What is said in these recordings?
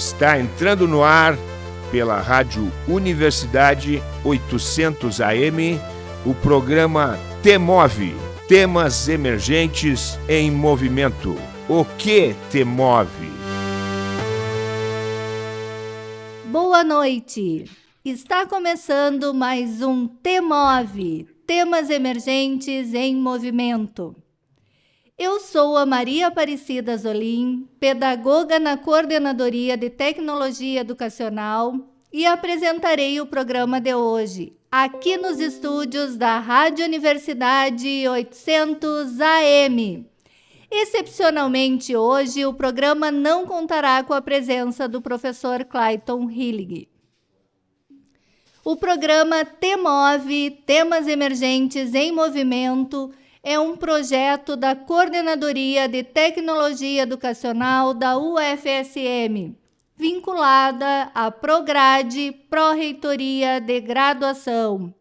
Está entrando no ar pela Rádio Universidade 800 AM o programa Temove Temas Emergentes em Movimento. O que te move? Boa noite! Está começando mais um Temove Temas Emergentes em Movimento. Eu sou a Maria Aparecida Zolim, pedagoga na Coordenadoria de Tecnologia Educacional e apresentarei o programa de hoje, aqui nos estúdios da Rádio Universidade 800 AM. Excepcionalmente hoje, o programa não contará com a presença do professor Clayton Hillig. O programa Temove Temas Emergentes em Movimento é um projeto da Coordenadoria de Tecnologia Educacional da UFSM, vinculada à Prograde Pró-Reitoria de Graduação.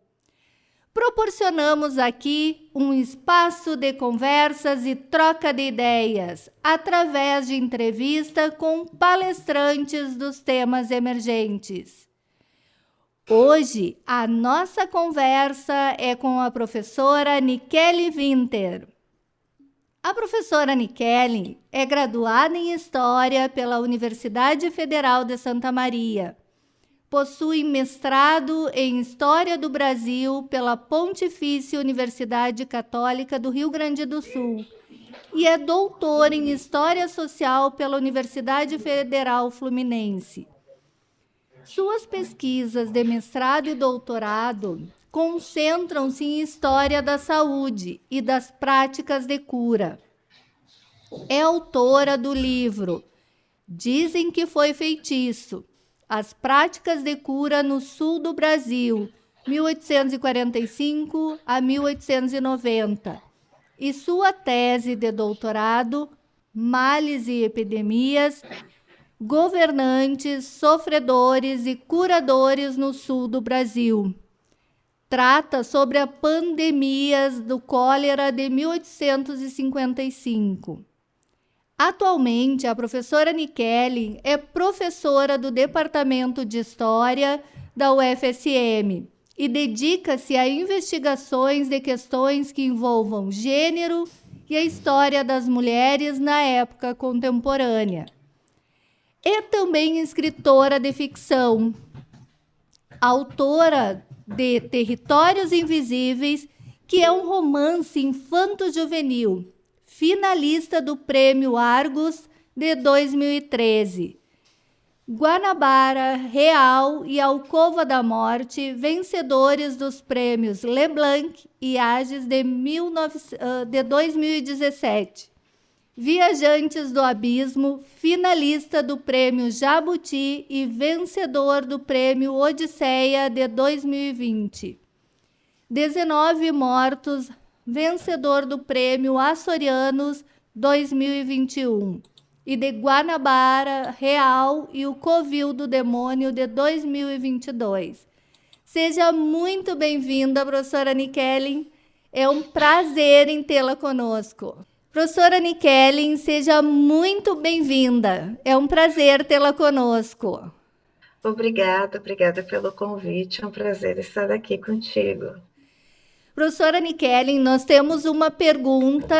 Proporcionamos aqui um espaço de conversas e troca de ideias, através de entrevista com palestrantes dos temas emergentes. Hoje, a nossa conversa é com a professora Nikele Winter. A professora Nikele é graduada em História pela Universidade Federal de Santa Maria. Possui mestrado em História do Brasil pela Pontifícia Universidade Católica do Rio Grande do Sul e é doutora em História Social pela Universidade Federal Fluminense. Suas pesquisas de mestrado e doutorado concentram-se em história da saúde e das práticas de cura. É autora do livro Dizem que foi feitiço: As práticas de cura no sul do Brasil, 1845 a 1890. E sua tese de doutorado, Males e Epidemias, governantes, sofredores e curadores no sul do Brasil. Trata sobre a pandemias do cólera de 1855. Atualmente, a professora Nikele é professora do Departamento de História da UFSM e dedica-se a investigações de questões que envolvam gênero e a história das mulheres na época contemporânea. É também escritora de ficção, autora de Territórios Invisíveis, que é um romance infanto-juvenil, finalista do Prêmio Argos de 2013. Guanabara, Real e Alcova da Morte, vencedores dos prêmios Leblanc e Ages de, 19, de 2017. Viajantes do Abismo, finalista do Prêmio Jabuti e vencedor do Prêmio Odisseia de 2020. 19 mortos, vencedor do Prêmio Açorianos 2021. E de Guanabara Real e o Covil do Demônio de 2022. Seja muito bem-vinda, professora Nikellen. É um prazer em tê-la conosco. Professora Nikellen, seja muito bem-vinda. É um prazer tê-la conosco. Obrigada, obrigada pelo convite. É um prazer estar aqui contigo. Professora Nikellen, nós temos uma pergunta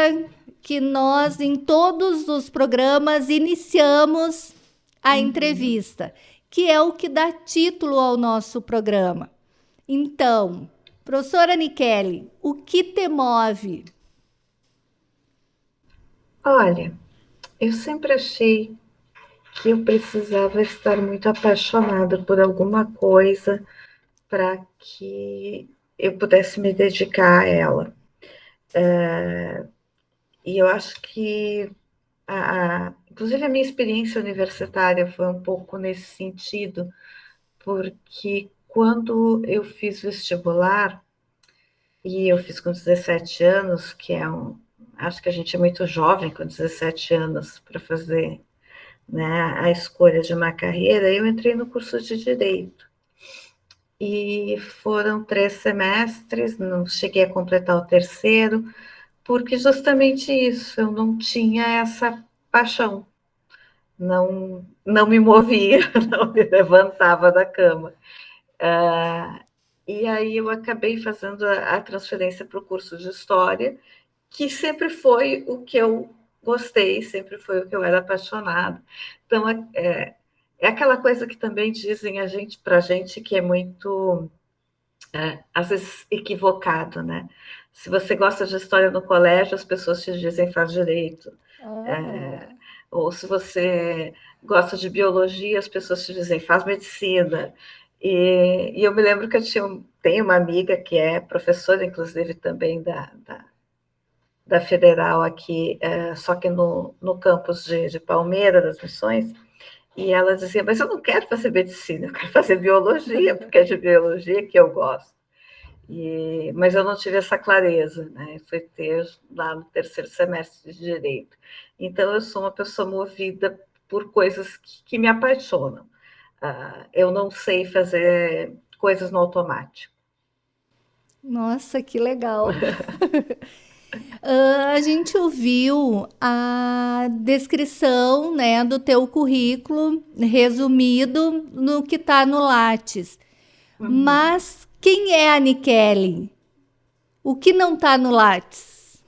que nós, em todos os programas, iniciamos a uhum. entrevista, que é o que dá título ao nosso programa. Então, professora Nikellen, o que te move? Olha, eu sempre achei que eu precisava estar muito apaixonada por alguma coisa para que eu pudesse me dedicar a ela. É, e eu acho que, a, a, inclusive, a minha experiência universitária foi um pouco nesse sentido, porque quando eu fiz vestibular, e eu fiz com 17 anos, que é um, acho que a gente é muito jovem, com 17 anos, para fazer né, a escolha de uma carreira, eu entrei no curso de Direito. E foram três semestres, não cheguei a completar o terceiro, porque justamente isso, eu não tinha essa paixão. não, não me movia, não me levantava da cama. Uh, e aí eu acabei fazendo a, a transferência para o curso de História, que sempre foi o que eu gostei, sempre foi o que eu era apaixonada. Então, é, é, é aquela coisa que também dizem a gente para a gente que é muito, é, às vezes, equivocado, né? Se você gosta de história no colégio, as pessoas te dizem faz direito. É, ou se você gosta de biologia, as pessoas te dizem faz medicina. E, e eu me lembro que eu tinha, tenho uma amiga que é professora, inclusive, também da, da, da Federal aqui, é, só que no, no campus de, de Palmeira, das Missões, e ela dizia, mas eu não quero fazer medicina, eu quero fazer biologia, porque é de biologia que eu gosto. E, mas eu não tive essa clareza, né? Foi ter lá no terceiro semestre de direito. Então eu sou uma pessoa movida por coisas que, que me apaixonam. Uh, eu não sei fazer coisas no automático. Nossa, que legal! Uh, a gente ouviu a descrição né, do teu currículo resumido no que está no Lattes. Uhum. Mas quem é a Nikele? O que não está no Lattes?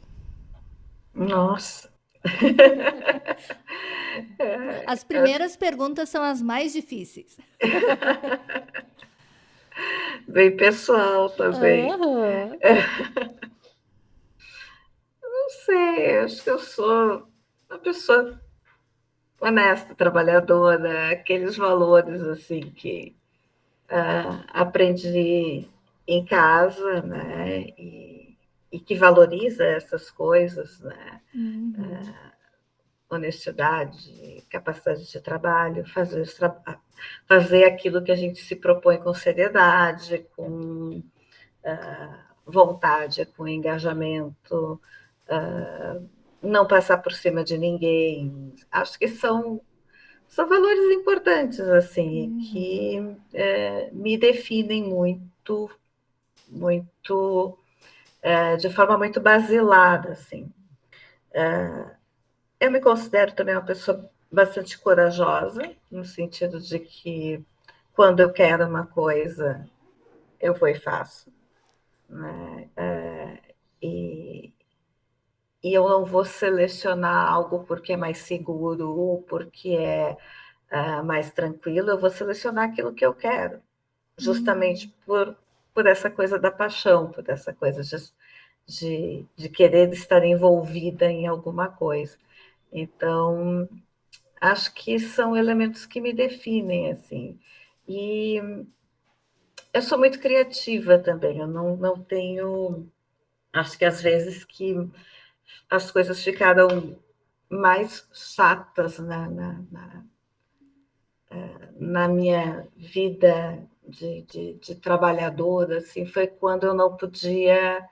Nossa. as primeiras perguntas são as mais difíceis. Bem pessoal também. Uhum. Sei, acho que eu sou uma pessoa honesta, trabalhadora, aqueles valores assim que uh, aprendi em casa, né? E, e, que valoriza essas coisas, né? Uhum. Uh, honestidade, capacidade de trabalho, fazer, fazer aquilo que a gente se propõe com seriedade, com uh, vontade, com engajamento, uh, não passar por cima de ninguém. Acho que são são valores importantes, assim, uhum. que é, me definem muito, muito, é, de forma muito basilada, assim. É, eu me considero também uma pessoa bastante corajosa, no sentido de que quando eu quero uma coisa, eu vou e faço. Né? É, e, e eu não vou selecionar algo porque é mais seguro ou porque é uh, mais tranquilo, eu vou selecionar aquilo que eu quero, justamente uhum. por, por essa coisa da paixão, por essa coisa de, de, de querer estar envolvida em alguma coisa. Então, acho que são elementos que me definem, assim. E eu sou muito criativa também, eu não, não tenho. Acho que às vezes que as coisas ficaram mais chatas na, na, na, eh, na minha vida de, de, de, trabalhadora, assim, foi quando eu não podia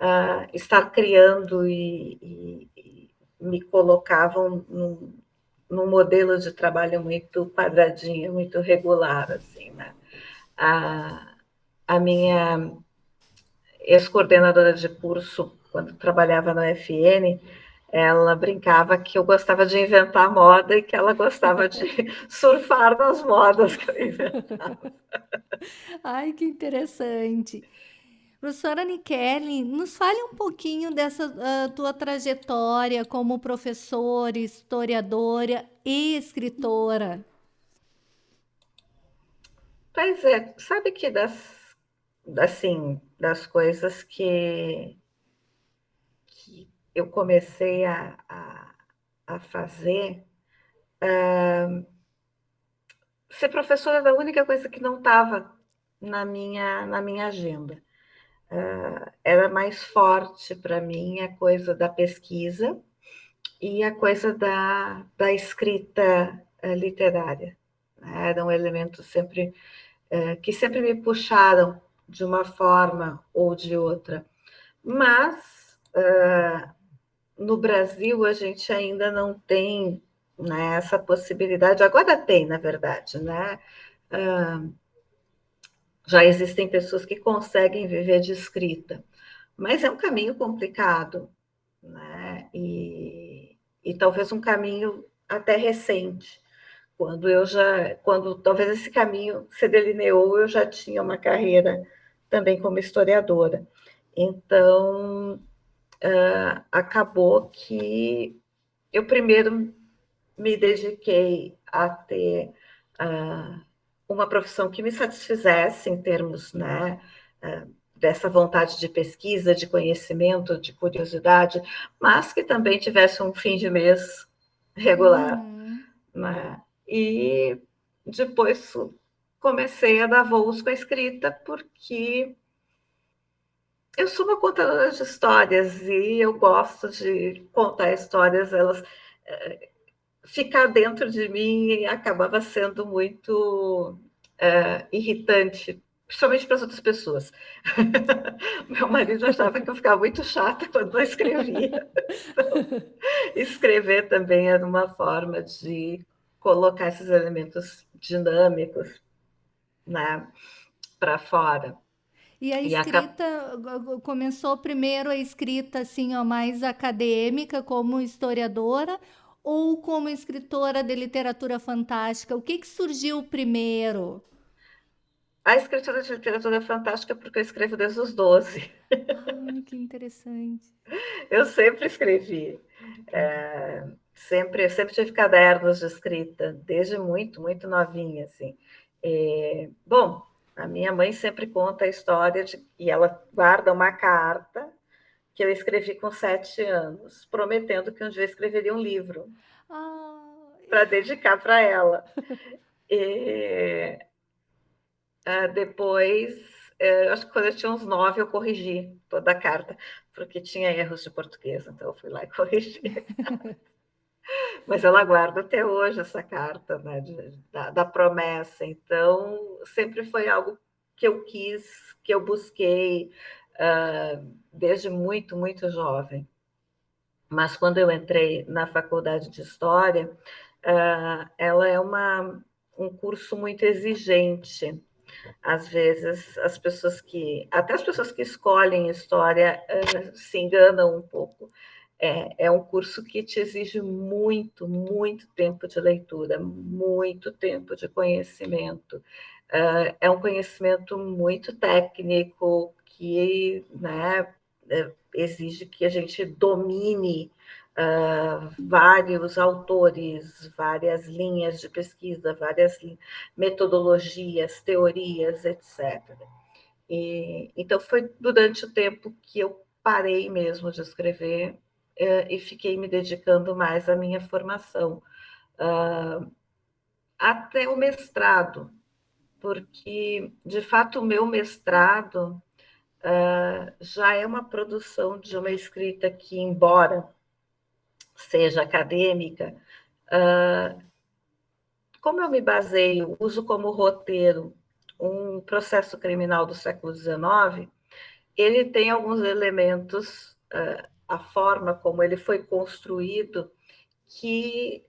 uh, estar criando e, e, e me colocavam num, num, modelo de trabalho muito quadradinho, muito regular, assim, né? A, a minha ex-coordenadora de curso quando trabalhava na FN, ela brincava que eu gostava de inventar moda e que ela gostava de surfar nas modas que eu inventava. Ai, que interessante. Professora Nikele, nos fale um pouquinho dessa uh, tua trajetória como professora, historiadora e escritora. Pois é, sabe que das, assim, das coisas que eu comecei a, a, a fazer, uh, ser professora era a única coisa que não estava na minha, na minha agenda. Uh, era mais forte para mim a coisa da pesquisa e a coisa da, da escrita uh, literária. Eram elementos sempre uh, que sempre me puxaram de uma forma ou de outra. Mas no Brasil a gente ainda não tem né, essa possibilidade, agora tem, na verdade, né? Uh, já existem pessoas que conseguem viver de escrita, mas é um caminho complicado, né? E, e talvez um caminho até recente, quando eu já, quando talvez esse caminho se delineou, eu já tinha uma carreira também como historiadora. Então, uh, acabou que eu primeiro me dediquei a ter uh, uma profissão que me satisfizesse em termos né, uh, dessa vontade de pesquisa, de conhecimento, de curiosidade, mas que também tivesse um fim de mês regular. Uhum. Né? E depois comecei a dar voos com a escrita, porque eu sou uma contadora de histórias e eu gosto de contar histórias, elas é, ficar dentro de mim acabava sendo muito é, irritante, principalmente para as outras pessoas. Meu marido achava que eu ficava muito chata quando eu escrevia. Então, escrever também era uma forma de colocar esses elementos dinâmicos né, para fora. E a escrita e a... começou primeiro a escrita assim, ó, mais acadêmica, como historiadora, ou como escritora de literatura fantástica? O que, que surgiu primeiro? A escritora de literatura fantástica, porque eu escrevo desde os 12. Ah, que interessante. eu sempre escrevi. É, sempre, sempre tive cadernos de escrita, desde muito, muito novinha, assim. É, bom, a minha mãe sempre conta a história de e ela guarda uma carta que eu escrevi com sete anos, prometendo que um dia eu escreveria um livro ah. para dedicar para ela. E, uh, depois, uh, acho que quando eu tinha uns nove, eu corrigi toda a carta, porque tinha erros de português, então eu fui lá e corrigi. Mas ela guarda até hoje essa carta né, de, da, da, promessa. Então, sempre foi algo que eu quis, que eu busquei uh, desde muito, muito jovem. Mas quando eu entrei na faculdade de História, uh, ela é uma, um curso muito exigente. Às vezes, as pessoas que, até as pessoas que escolhem História, uh, se enganam um pouco é, é um curso que te exige muito, muito tempo de leitura, muito tempo de conhecimento. Uh, é um conhecimento muito técnico que né, é, exige que a gente domine uh, vários autores, várias linhas de pesquisa, várias metodologias, teorias, etc. E, então, foi durante o tempo que eu parei mesmo de escrever e fiquei me dedicando mais à minha formação, uh, até o mestrado, porque, de fato, o meu mestrado uh, já é uma produção de uma escrita que, embora seja acadêmica, uh, como eu me baseio, uso como roteiro um processo criminal do século XIX, ele tem alguns elementos uh, a forma como ele foi construído, que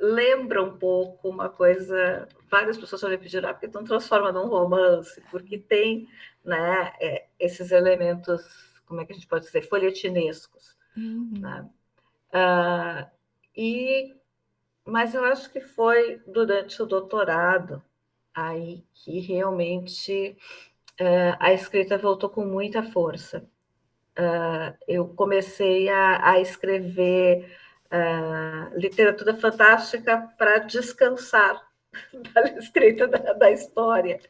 lembra um pouco uma coisa. Várias pessoas já me pediram, ah, porque não transforma num romance, porque tem né, é, esses elementos, como é que a gente pode dizer, folhetinescos. Uhum. Né? Uh, e, mas eu acho que foi durante o doutorado aí que realmente uh, a escrita voltou com muita força uh, eu comecei a, a escrever uh, literatura fantástica para descansar da escrita da, da, história,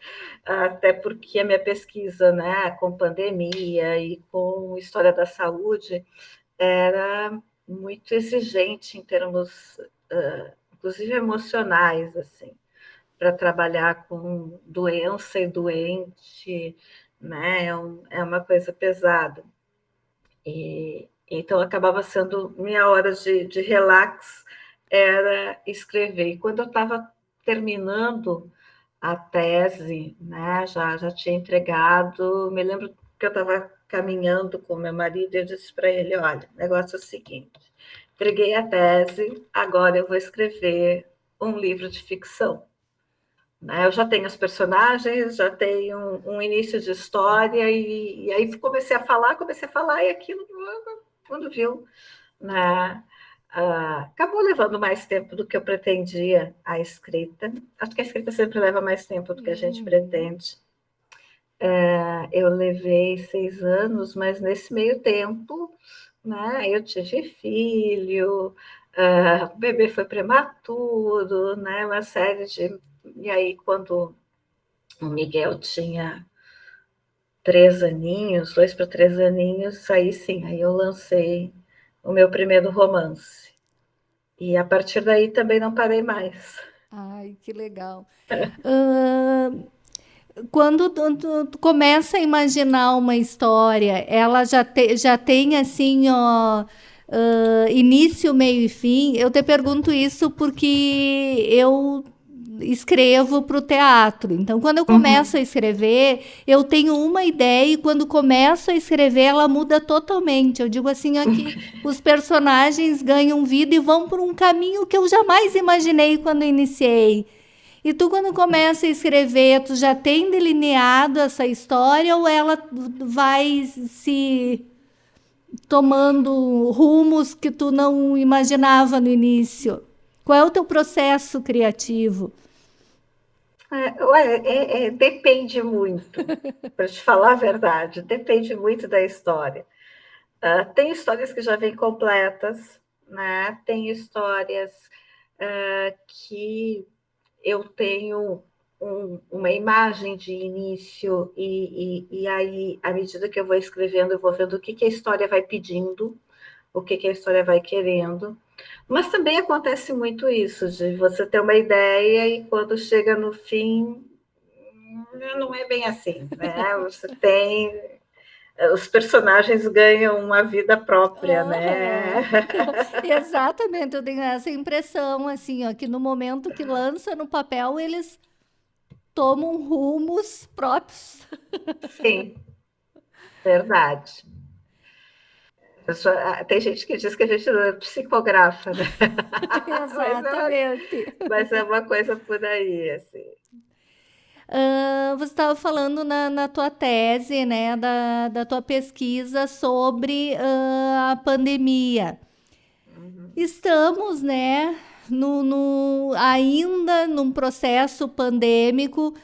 até porque a minha pesquisa, né, com pandemia e com história da saúde, era muito exigente em termos, uh, inclusive emocionais, assim, para trabalhar com doença e doente, né, é, um, é uma coisa pesada. E, então, acabava sendo minha hora de, de relax, era escrever. E quando eu estava terminando a tese, né, já, já tinha entregado, me lembro que eu estava caminhando com meu marido e eu disse para ele, olha, o negócio é o seguinte, entreguei a tese, agora eu vou escrever um livro de ficção. Né? Eu já tenho os personagens, já tenho um, um início de história, e, e, aí comecei a falar, comecei a falar, e aquilo, quando viu, né? Uh, acabou levando mais tempo do que eu pretendia a escrita. Acho que a escrita sempre leva mais tempo do que a gente uhum. pretende. Uh, eu levei seis anos, mas nesse meio tempo, né, eu tive filho, uh, o bebê foi prematuro, né, uma série de. E aí, quando o Miguel tinha três aninhos, dois para três aninhos, aí sim, aí eu lancei o meu primeiro romance. E a partir daí também não parei mais. Ai, que legal. uh, quando tu, tu, tu, começa a imaginar uma história, ela já, te, já tem assim, ó, uh, início, meio e fim. Eu te pergunto isso porque eu escrevo para o teatro. Então, quando eu começo uhum. a escrever, eu tenho uma ideia e quando começo a escrever, ela muda totalmente. Eu digo assim, aqui os personagens ganham vida e vão por um caminho que eu jamais imaginei quando iniciei. E tu, quando começa a escrever, tu já tem delineado essa história ou ela vai se tomando rumos que tu não imaginava no início? Qual é o teu processo criativo? É, é, é, depende muito, para te falar a verdade, depende muito da história. Uh, tem histórias que já vêm completas, né? Tem histórias uh, que eu tenho um, uma imagem de início e, e, e, aí, à medida que eu vou escrevendo, eu vou vendo o que, que a história vai pedindo, o que, que a história vai querendo. Mas também acontece muito isso, de você ter uma ideia e quando chega no fim, não é bem assim, né? Você tem os personagens ganham uma vida própria, né? Exatamente, eu tenho essa impressão, assim, ó, que no momento que lança no papel, eles tomam rumos próprios. Sim, verdade. Pessoa, tem gente que diz que a gente não é psicografa, né? Exatamente. mas, é uma, mas é uma coisa por aí, assim. Uh, você estava falando na, na, tua tese, né, da, da tua pesquisa sobre uh, a pandemia. Uhum. Estamos, né, no, no, ainda num processo pandêmico.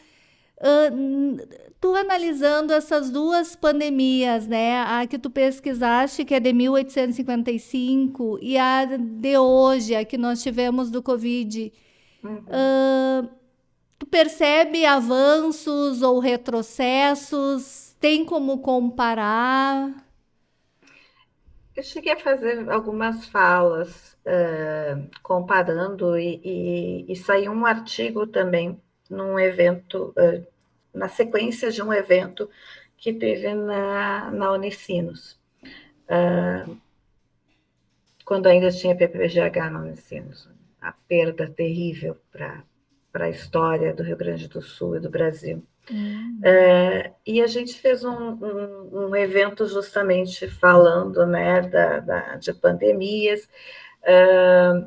Uh, tu analisando essas duas pandemias, né, a que tu pesquisaste, que é de 1855, e a de hoje, a que nós tivemos do Covid, uhum. uh, Tu percebe avanços ou retrocessos? Tem como comparar? Eu cheguei a fazer algumas falas uh, comparando e, e, e, saiu um artigo também num evento, uh, na sequência de um evento que teve na, na Unicinos, uh, quando ainda tinha PPGH na Unicinos. A perda terrível para a história do Rio Grande do Sul e do Brasil. Uhum. É, e a gente fez um, um, um, evento justamente falando né, da, da de pandemias, é,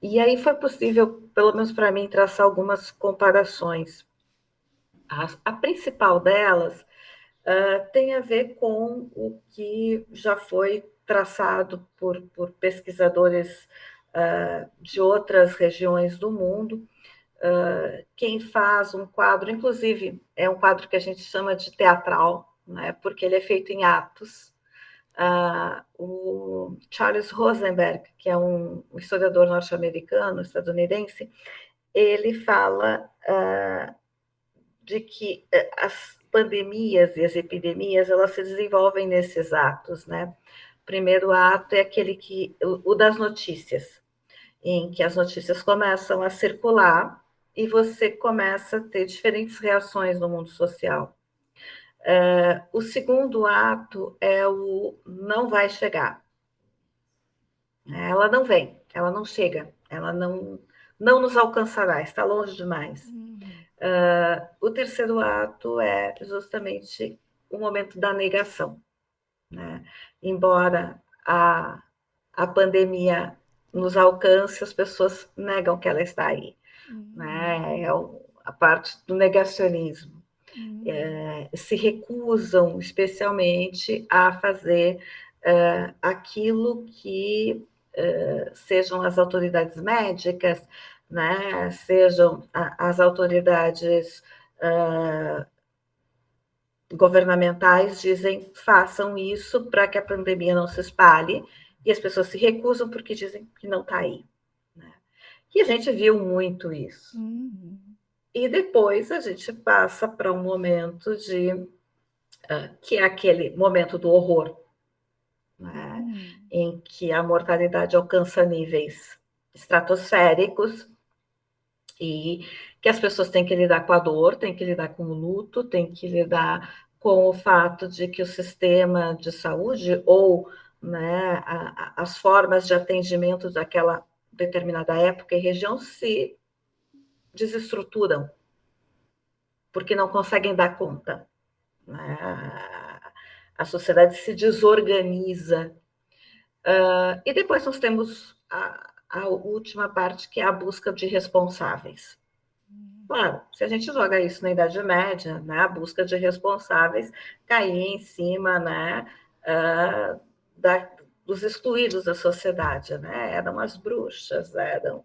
e aí foi possível, pelo menos para mim, traçar algumas comparações. A, a principal delas é, tem a ver com o que já foi traçado por, por pesquisadores é, de outras regiões do mundo, Uh, quem faz um quadro, inclusive é um quadro que a gente chama de teatral, né, porque ele é feito em atos. Uh, o Charles Rosenberg, que é um historiador norte-americano, estadunidense, ele fala uh, de que eh, as pandemias e as epidemias elas se desenvolvem nesses atos, né? O primeiro ato é aquele que o, o das notícias, em que as notícias começam a circular e você começa a ter diferentes reações no mundo social. Uh, o segundo ato é o não vai chegar. Ela não vem, ela não chega, ela não, não nos alcançará, está longe demais. Uh, o terceiro ato é justamente o momento da negação. Né? Embora a, a pandemia nos alcance, as pessoas negam que ela está aí né? é a parte do negacionismo. Uhum. É, se recusam especialmente a fazer é, aquilo que uh, sejam as autoridades médicas, né, sejam as autoridades uh, governamentais, dizem façam isso para que a pandemia não se espalhe, e as pessoas se recusam porque dizem que não está aí. Né? E a gente viu muito isso. Uhum. E depois a gente passa para um momento de. Uh, que é aquele momento do horror, né? Uhum. em que a mortalidade alcança níveis estratosféricos e que as pessoas têm que lidar com a dor, têm que lidar com o luto, têm que lidar com o fato de que o sistema de saúde ou né, a, a, as formas de atendimento daquela determinada época e região se desestruturam, porque não conseguem dar conta. Né? A sociedade se desorganiza. Uh, e depois nós temos a, a última parte, que é a busca de responsáveis. Claro, se a gente joga isso na Idade Média, né, a busca de responsáveis caía em cima né, uh, da, dos excluídos da sociedade, né? eram as bruxas, eram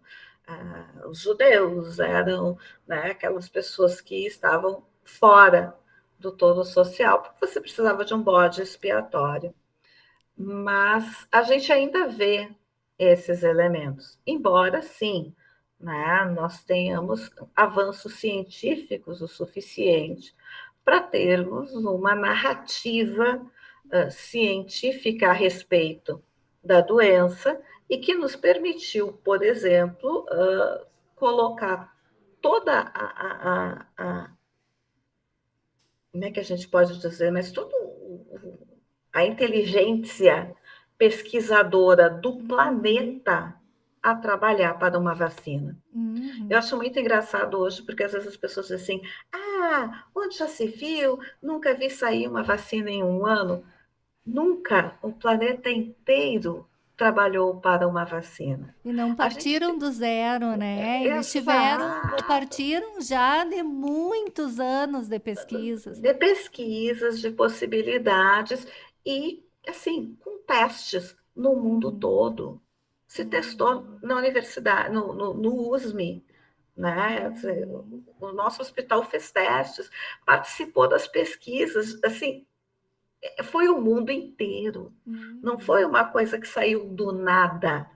uh, os judeus, eram né, aquelas pessoas que estavam fora do todo social, porque você precisava de um bode expiatório. Mas a gente ainda vê esses elementos. Embora, sim, né, nós tenhamos avanços científicos o suficiente para termos uma narrativa uh, científica a respeito da doença e que nos permitiu, por exemplo, uh, colocar toda a, a, a, como é que a gente pode dizer, mas toda a inteligência pesquisadora do planeta a trabalhar para uma vacina. Uhum. Eu acho muito engraçado hoje, porque às vezes as pessoas dizem assim: ah, onde já se viu? Nunca vi sair uma vacina em um ano. Nunca o planeta inteiro trabalhou para uma vacina. E não partiram gente... do zero, né? É, Eles tiveram, partiram já de muitos anos de pesquisas. De pesquisas, de possibilidades e assim, com testes no mundo uhum. todo. Se testou na universidade, no, no, no USME, né? O nosso hospital fez testes, participou das pesquisas, assim, é, foi o mundo inteiro. Não foi uma coisa que saiu do nada,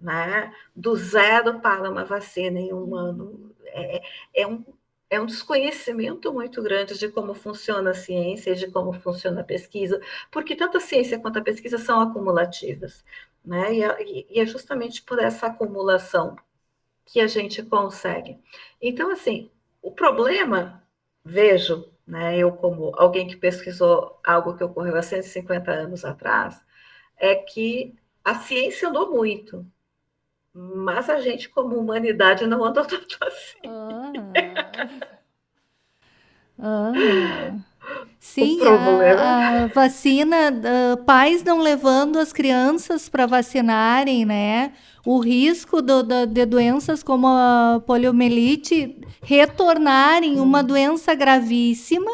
né? Do zero para uma vacina em um ano. É, é um é um desconhecimento muito grande de como funciona a ciência e de como funciona a pesquisa, porque tanto a ciência quanto a pesquisa são acumulativas, né? E, e é justamente por essa acumulação que a gente consegue. Então, assim, o problema, vejo, né, eu como alguém que pesquisou algo que ocorreu há 150 anos atrás, é que a ciência andou muito, mas a gente, como humanidade, não andou tanto assim. Ah. Ah. Sim, a, a, vacina, uh, pais não levando as crianças para vacinarem, né? O risco do, do, de doenças como a poliomielite retornarem uma doença gravíssima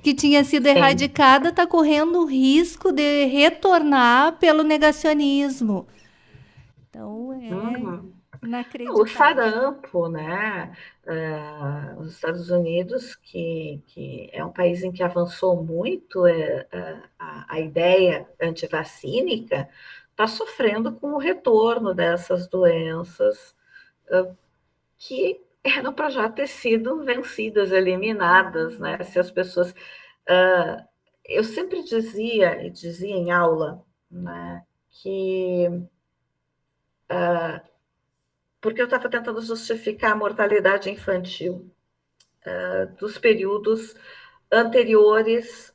que tinha sido erradicada está correndo o risco de retornar pelo negacionismo. Então, é uhum. inacreditável. O sarampo, né? Uh, os Estados Unidos, que, que é um país em que avançou muito é, a, a ideia antivacínica, está sofrendo com o retorno dessas doenças uh, que eram para já ter sido vencidas, eliminadas, né? Se as pessoas. Uh, eu sempre dizia, e dizia em aula, né, que uh, porque eu estava tentando justificar a mortalidade infantil uh, dos períodos anteriores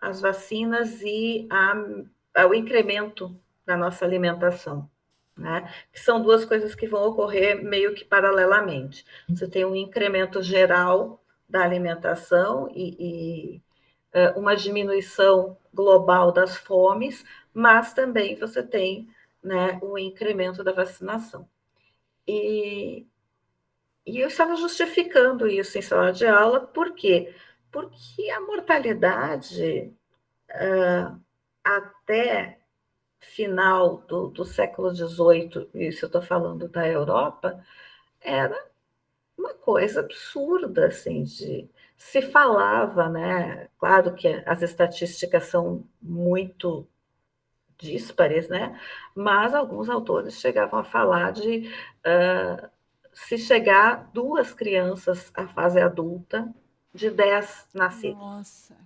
às vacinas e a, ao incremento da nossa alimentação. Né? Que são duas coisas que vão ocorrer meio que paralelamente. Você tem um incremento geral da alimentação e, e uh, uma diminuição global das fomes, mas também você tem né, o incremento da vacinação. E, e eu estava justificando isso em sala de aula, por quê? Porque a mortalidade uh, até final do, do século XVIII, isso eu estou falando da Europa, era uma coisa absurda, assim, de se falava, né? Claro que as estatísticas são muito díspares, né? Mas alguns autores chegavam a falar de uh, se chegar duas crianças à fase adulta de dez nascidos. Nossa.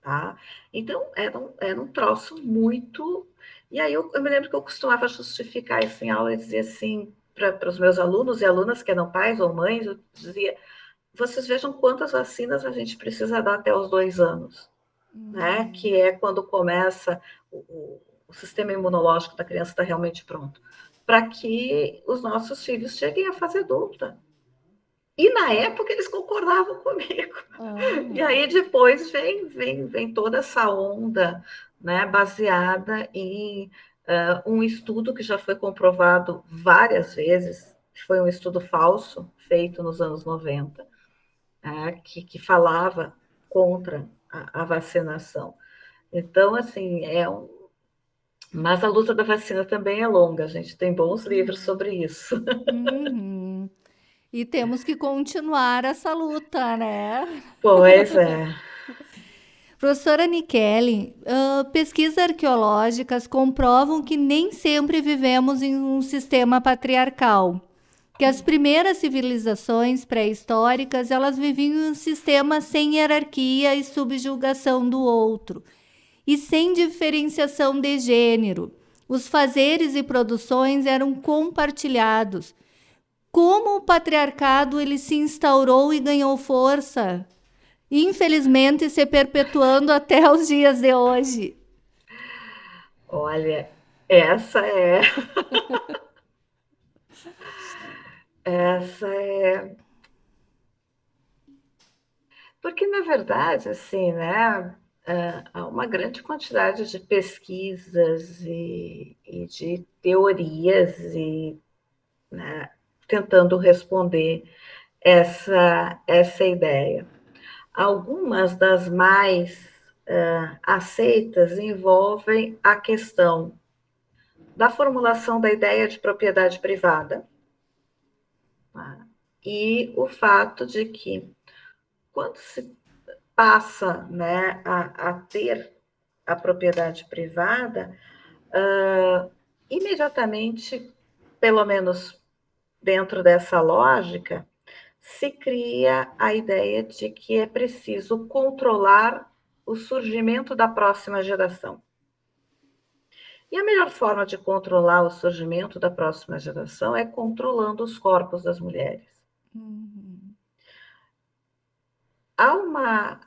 Tá? Então, era um, era um troço muito. E aí eu, eu me lembro que eu costumava justificar isso em aula e dizer assim para os meus alunos e alunas que eram pais ou mães, eu dizia: vocês vejam quantas vacinas a gente precisa dar até os dois anos, uhum. né? Que é quando começa o, o, sistema imunológico da criança está realmente pronto, para que os nossos filhos cheguem à fase adulta. E na época eles concordavam comigo. Uhum. E aí depois vem, vem, vem toda essa onda, né, baseada em uh, um estudo que já foi comprovado várias vezes, foi um estudo falso feito nos anos 90, né, que, que falava contra a, a, vacinação. Então, assim, é um. Mas a luta da vacina também é longa, a gente tem bons livros sobre isso. Uhum. E temos que continuar essa luta, né? Pois é. Professora Nikele, uh, pesquisas arqueológicas comprovam que nem sempre vivemos em um sistema patriarcal que as primeiras civilizações pré-históricas elas viviam em um sistema sem hierarquia e subjugação do outro e sem diferenciação de gênero. Os fazeres e produções eram compartilhados. Como o patriarcado ele se instaurou e ganhou força, infelizmente se perpetuando até os dias de hoje. Olha, essa é Essa é. Porque, na verdade, assim, né, há uma grande quantidade de pesquisas e, e de teorias e né, tentando responder essa, essa ideia. Algumas das mais uh, aceitas envolvem a questão da formulação da ideia de propriedade privada, E o fato de que, quando se passa né, a, a ter a propriedade privada, uh, imediatamente, pelo menos dentro dessa lógica, se cria a ideia de que é preciso controlar o surgimento da próxima geração. E a melhor forma de controlar o surgimento da próxima geração é controlando os corpos das mulheres. Uhum. Há uma,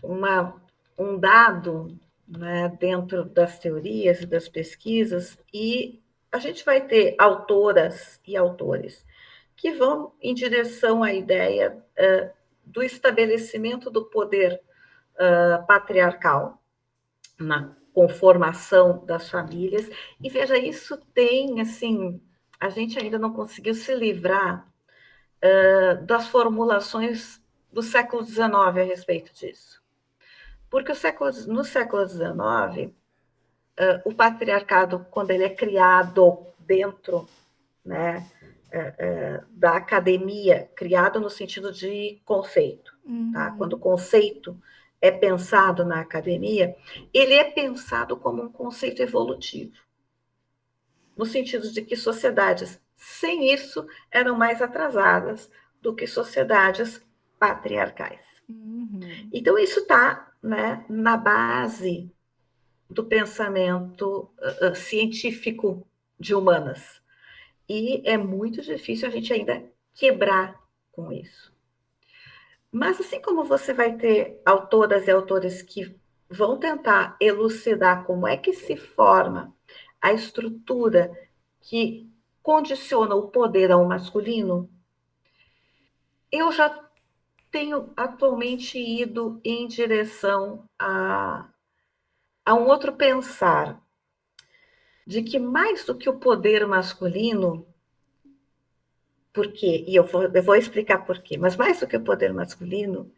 uma, um dado né, dentro das teorias e das pesquisas, e a gente vai ter autoras e autores que vão em direção à ideia uh, do estabelecimento do poder uh, patriarcal na conformação das famílias. E veja, isso tem, assim, a gente ainda não conseguiu se livrar uh, das formulações do século XIX a respeito disso. Porque o século, no século XIX, uh, o patriarcado, quando ele é criado dentro né, uh, da academia, criado no sentido de conceito, tá? uhum. tá? quando o conceito é pensado na academia, ele é pensado como um conceito evolutivo, no sentido de que sociedades sem isso eram mais atrasadas do que sociedades patriarcais. Uhum. Então, isso está né, na base do pensamento uh, científico de humanas. E é muito difícil a gente ainda quebrar com isso. Mas assim como você vai ter autoras e autores que vão tentar elucidar como é que se forma a estrutura que condiciona o poder ao masculino, eu já tenho atualmente ido em direção a, a um outro pensar, de que mais do que o poder masculino, por quê? E eu vou, eu vou explicar por quê. Mas mais do que o poder masculino,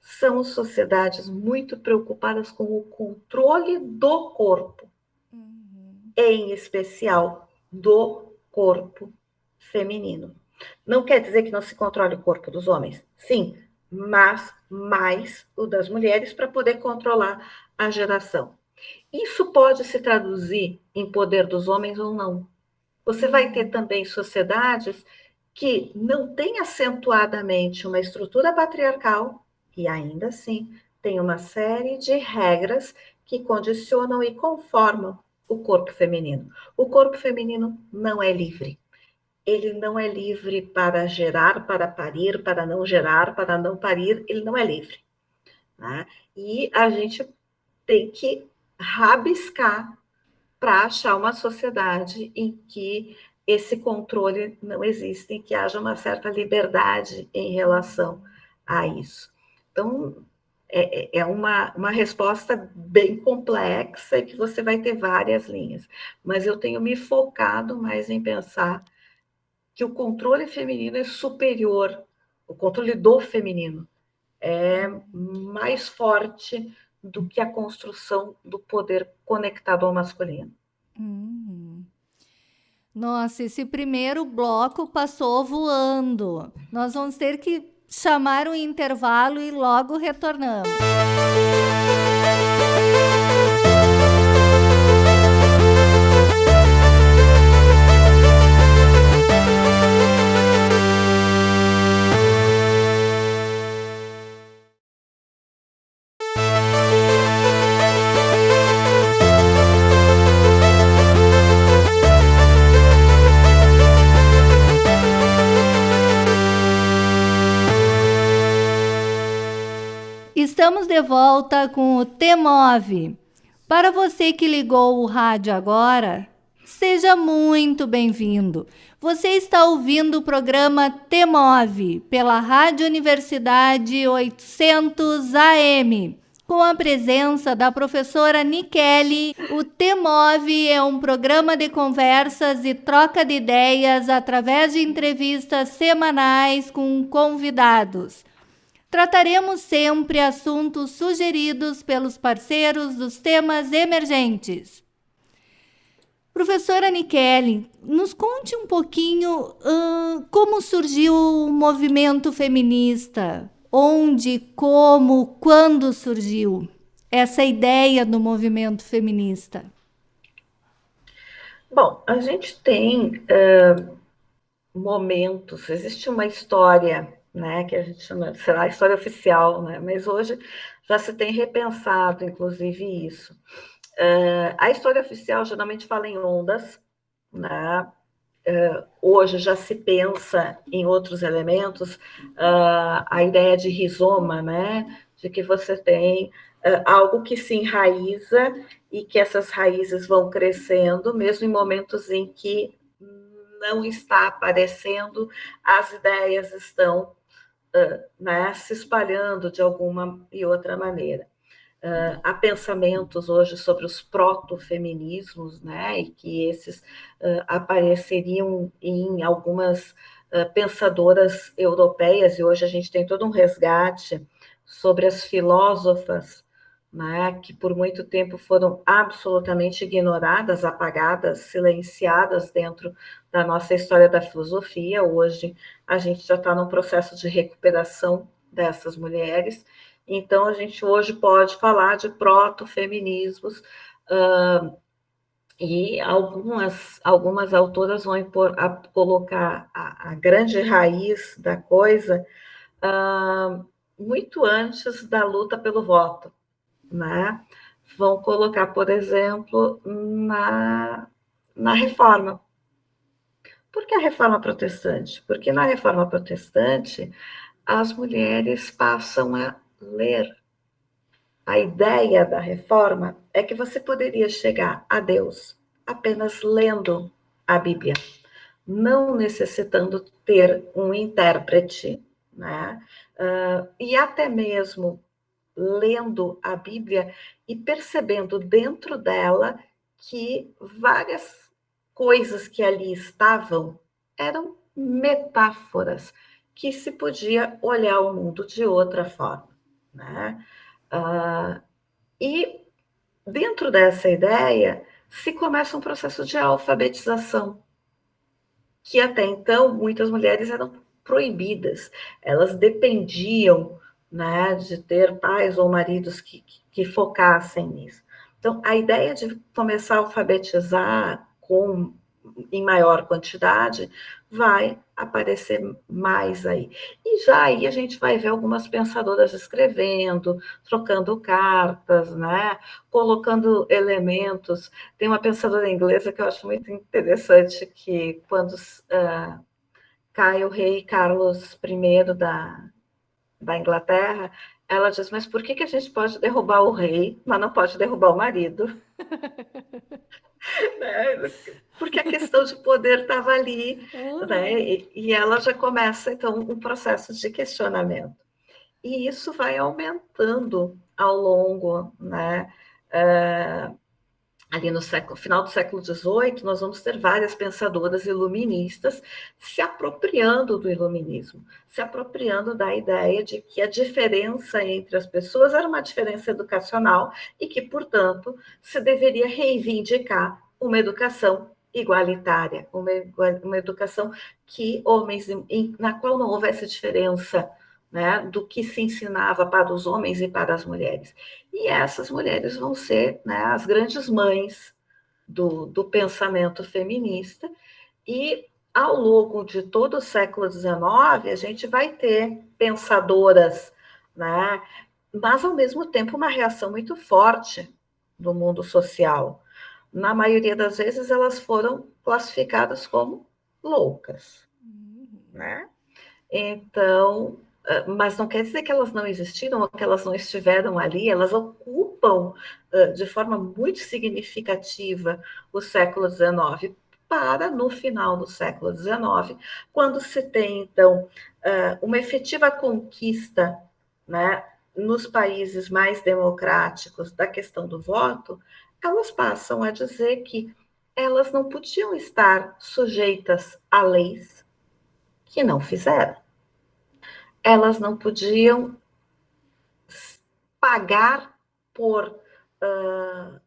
são sociedades muito preocupadas com o controle do corpo, uhum. em especial do corpo feminino. Não quer dizer que não se controle o corpo dos homens, sim, mas mais o das mulheres para poder controlar a geração. Isso pode se traduzir em poder dos homens ou não. Você vai ter também sociedades que não têm acentuadamente uma estrutura patriarcal e ainda assim tem uma série de regras que condicionam e conformam o corpo feminino. O corpo feminino não é livre. Ele não é livre para gerar, para parir, para não gerar, para não parir, ele não é livre. Né? E a gente tem que rabiscar para achar uma sociedade em que esse controle não existe, em que haja uma certa liberdade em relação a isso. Então, é, é, é uma, uma resposta bem complexa e que você vai ter várias linhas. Mas eu tenho me focado mais em pensar que o controle feminino é superior, o controle do feminino é mais forte do que a construção do poder conectado ao masculino. Uhum. Nossa, esse primeiro bloco passou voando. Nós vamos ter que chamar um intervalo e logo retornamos. Estamos de volta com o T-Move. Para você que ligou o rádio agora, seja muito bem-vindo. Você está ouvindo o programa T-Move pela Rádio Universidade 800 AM. Com a presença da professora Nikele, o T-Move é um programa de conversas e troca de ideias através de entrevistas semanais com convidados trataremos sempre assuntos sugeridos pelos parceiros dos temas emergentes. Professora Nikele, nos conte um pouquinho uh, como surgiu o movimento feminista, onde, como, quando surgiu essa ideia do movimento feminista. Bom, a gente tem uh, momentos, existe uma história né, que a gente chama, será a história oficial, né, mas hoje já se tem repensado, inclusive, isso. Uh, a história oficial geralmente fala em ondas, né, uh, hoje já se pensa em outros elementos, uh, a ideia de rizoma, né, de que você tem algo que se enraiza e que essas raízes vão crescendo, mesmo em momentos em que não está aparecendo, as ideias estão né, se espalhando de alguma e outra maneira. Uh, há pensamentos hoje sobre os proto-feminismos, né, e que esses uh, apareceriam em algumas uh, pensadoras europeias, e hoje a gente tem todo um resgate sobre as filósofas né, que por muito tempo foram absolutamente ignoradas, apagadas, silenciadas dentro da nossa história da filosofia. Hoje a gente já está num processo de recuperação dessas mulheres, então a gente hoje pode falar de proto-feminismos. Uh, e algumas, algumas autoras vão impor, a, colocar a, a, grande raiz da coisa uh, muito antes da luta pelo voto né? Vão colocar, por exemplo, na, na reforma. Por que a reforma protestante? Porque na reforma protestante as mulheres passam a ler. A ideia da reforma é que você poderia chegar a Deus apenas lendo a Bíblia, não necessitando ter um intérprete, né? Uh, e até mesmo lendo a Bíblia e percebendo dentro dela que várias coisas que ali estavam eram metáforas que se podia olhar o mundo de outra forma. Né? Uh, e dentro dessa ideia se começa um processo de alfabetização, que até então muitas mulheres eram proibidas, elas dependiam né, de ter pais ou maridos que, que, focassem nisso. Então, a ideia de começar a alfabetizar com em maior quantidade, vai aparecer mais aí. E já aí a gente vai ver algumas pensadoras escrevendo, trocando cartas, né? colocando elementos. Tem uma pensadora inglesa que eu acho muito interessante, que quando uh, cai o rei Carlos I da, da Inglaterra, ela diz, mas por que, que a gente pode derrubar o rei, mas não pode derrubar o marido? né? Porque a questão de poder estava ali, uhum. né? E, e, ela já começa, então, um processo de questionamento. E isso vai aumentando ao longo, né? Uh, ali no século, final do século XVIII, nós vamos ter várias pensadoras iluministas se apropriando do iluminismo, se apropriando da ideia de que a diferença entre as pessoas era uma diferença educacional e que, portanto, se deveria reivindicar uma educação igualitária, uma, uma educação que homens, na qual não houvesse diferença né, do que se ensinava para os homens e para as mulheres. E essas mulheres vão ser né, as grandes mães do, do pensamento feminista, e ao longo de todo o século XIX, a gente vai ter pensadoras, né, mas ao mesmo tempo uma reação muito forte do mundo social. Na maioria das vezes, elas foram classificadas como loucas, uhum. né? Então, mas não quer dizer que elas não existiram ou que elas não estiveram ali, elas ocupam uh, de forma muito significativa o século XIX, para no final do século XIX, quando se tem, então, uh, uma efetiva conquista né, nos países mais democráticos da questão do voto, elas passam a dizer que elas não podiam estar sujeitas a leis que não fizeram elas não podiam pagar por uh,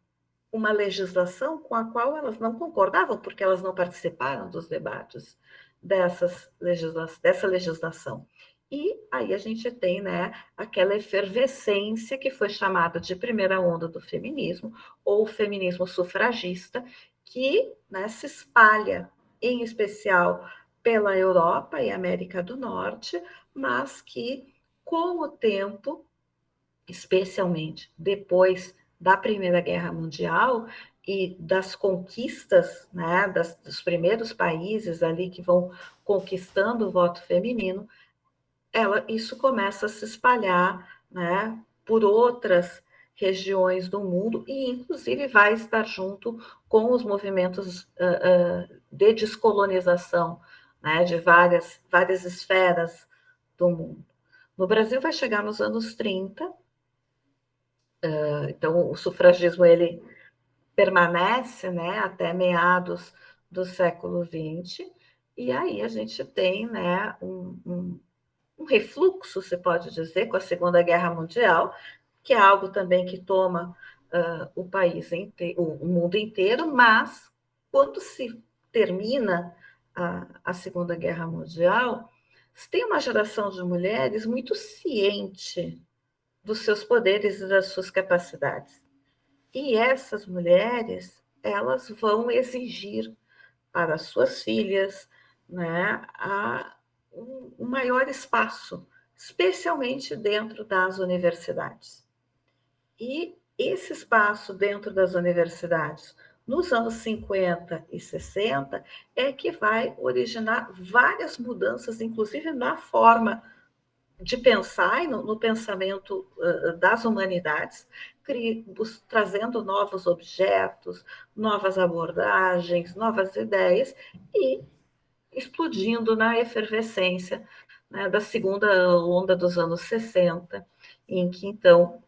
uma legislação com a qual elas não concordavam, porque elas não participaram dos debates dessas legisla dessa legislação. E aí a gente tem né, aquela efervescência que foi chamada de primeira onda do feminismo, ou feminismo sufragista, que né, se espalha, em especial pela Europa e América do Norte, mas que, com o tempo, especialmente depois da Primeira Guerra Mundial e das conquistas, né, das, dos primeiros países ali que vão conquistando o voto feminino, ela, isso começa a se espalhar né, por outras regiões do mundo e, inclusive, vai estar junto com os movimentos uh, uh, de descolonização né, de várias, várias esferas do mundo. No Brasil vai chegar nos anos 30, uh, então o sufragismo ele permanece né, até meados do século XX, e aí a gente tem né, um, um, um refluxo, se pode dizer, com a Segunda Guerra Mundial, que é algo também que toma uh, o país inteiro, o mundo inteiro, mas quando se termina a, a Segunda Guerra Mundial, se tem uma geração de mulheres muito ciente dos seus poderes e das suas capacidades. E essas mulheres, elas vão exigir para suas filhas né, a, um maior espaço, especialmente dentro das universidades. E esse espaço dentro das universidades, nos anos 50 e 60, é que vai originar várias mudanças, inclusive na forma de pensar e no, no pensamento uh, das humanidades, trazendo novos objetos, novas abordagens, novas ideias e explodindo na efervescência né, da segunda onda dos anos 60, em que então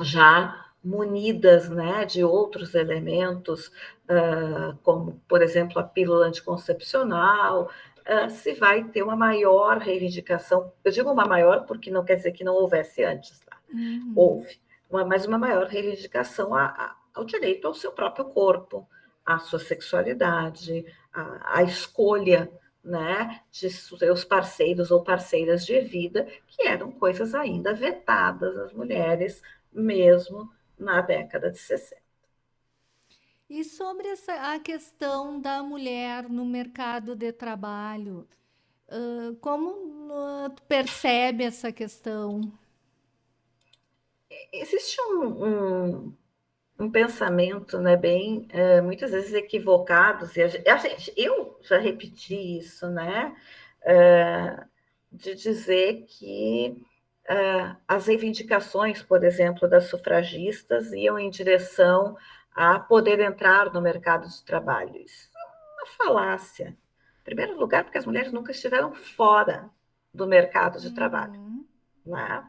já munidas né, de outros elementos, uh, como, por exemplo, a pílula anticoncepcional, uh, se vai ter uma maior reivindicação. Eu digo uma maior porque não quer dizer que não houvesse antes, tá? Uhum. Houve, uma, mas uma maior reivindicação a, a, ao direito ao seu próprio corpo, à sua sexualidade, à, à escolha né, de seus parceiros ou parceiras de vida, que eram coisas ainda vetadas às mulheres, mesmo na década de 60. E sobre essa, a questão da mulher no mercado de trabalho, uh, como uh, tu percebe essa questão? Existe um, um, um pensamento né, bem, uh, muitas vezes equivocados, e a gente, eu já repeti isso, né, de dizer que as reivindicações, por exemplo, das sufragistas iam em direção a poder entrar no mercado de trabalho. Isso é uma falácia. Em primeiro lugar, porque as mulheres nunca estiveram fora do mercado de trabalho, uhum. né?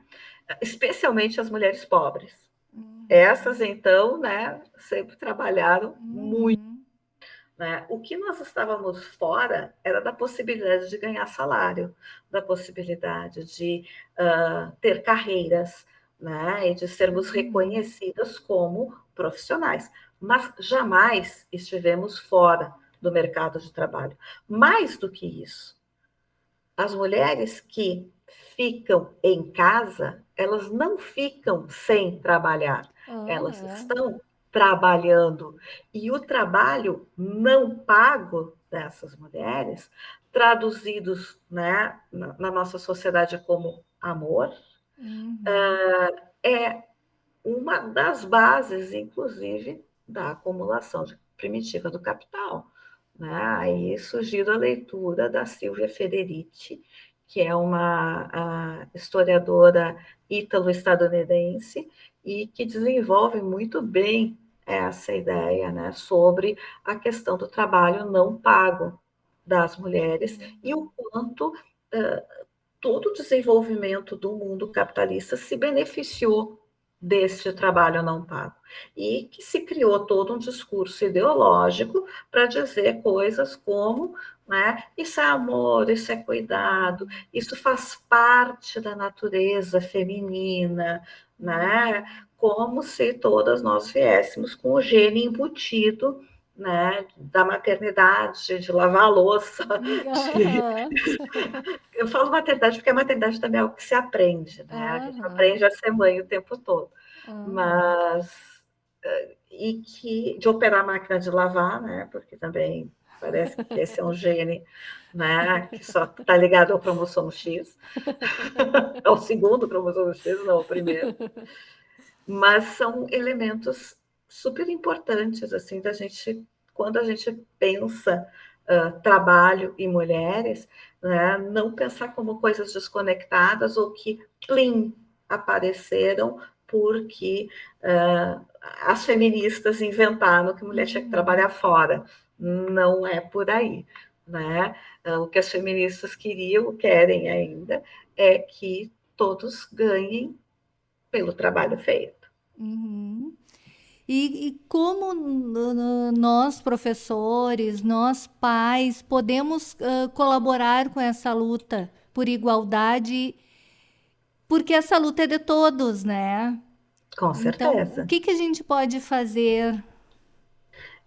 especialmente as mulheres pobres. Uhum. Essas, então, né, sempre trabalharam uhum. muito. Né? O que nós estávamos fora era da possibilidade de ganhar salário, da possibilidade de uh, ter carreiras, né? e de sermos uhum. reconhecidas como profissionais, mas jamais estivemos fora do mercado de trabalho. Mais do que isso, as mulheres que ficam em casa, elas não ficam sem trabalhar, oh, elas é. estão trabalhando. E o trabalho não pago dessas mulheres, traduzidos né, na, na nossa sociedade como amor, uhum. uh, é uma das bases, inclusive, da acumulação primitiva do capital. Né? Aí surgiu a leitura da Silvia Federici, que é uma historiadora ítalo-estadunidense e que desenvolve muito bem essa ideia né, sobre a questão do trabalho não pago das mulheres e o quanto uh, todo o desenvolvimento do mundo capitalista se beneficiou deste trabalho não pago. E que se criou todo um discurso ideológico para dizer coisas como né, isso é amor, isso é cuidado, isso faz parte da natureza feminina, né, como se todas nós viéssemos com o gene embutido né, da maternidade, de lavar a louça. De... Eu falo maternidade porque a maternidade também é algo que se aprende, né? Uhum. A gente aprende a ser mãe o tempo todo. Uhum. Mas eh, e que de operar a máquina de lavar, né? Porque também parece que esse é um gene, né? Que só está ligado ao cromossomo X, ao segundo cromossomo X, não ao primeiro. Mas são elementos super importantes, assim, da gente, quando a gente pensa uh, trabalho e mulheres, né, não pensar como coisas desconectadas ou que, plim, apareceram porque uh, as feministas inventaram que mulher tinha que trabalhar fora. Não é por aí. Né? Uh, o que as feministas queriam, querem ainda, é que todos ganhem pelo trabalho feito. Uhum. E, e como nós, professores, nós, pais, podemos uh, colaborar com essa luta por igualdade, porque essa luta é de todos, né? Com certeza. Então, o que, que a gente pode fazer?